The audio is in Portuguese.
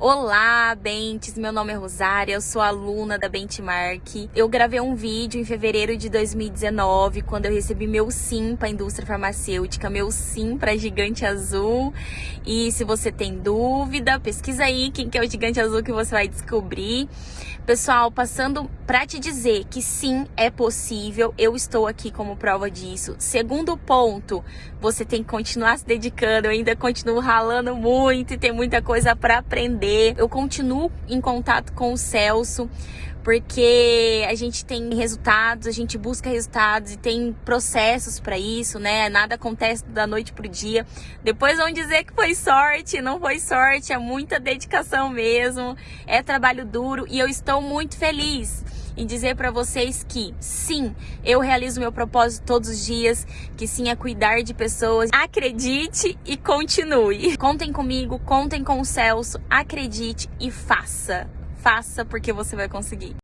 Olá, Bentes! Meu nome é Rosária, eu sou aluna da Benchmark. Eu gravei um vídeo em fevereiro de 2019, quando eu recebi meu sim para a indústria farmacêutica, meu sim para Gigante Azul. E se você tem dúvida, pesquisa aí quem que é o Gigante Azul que você vai descobrir. Pessoal, passando para te dizer que sim, é possível, eu estou aqui como prova disso. Segundo ponto, você tem que continuar se dedicando, eu ainda continuo ralando muito e tem muita coisa para aprender. Eu continuo em contato com o Celso, porque a gente tem resultados, a gente busca resultados e tem processos para isso, né? Nada acontece da noite pro dia. Depois vão dizer que foi sorte, não foi sorte, é muita dedicação mesmo, é trabalho duro e eu estou muito feliz em dizer para vocês que sim, eu realizo meu propósito todos os dias, que sim é cuidar de pessoas. Acredite e continue. Contem comigo, contem com o Celso, acredite e faça faça porque você vai conseguir.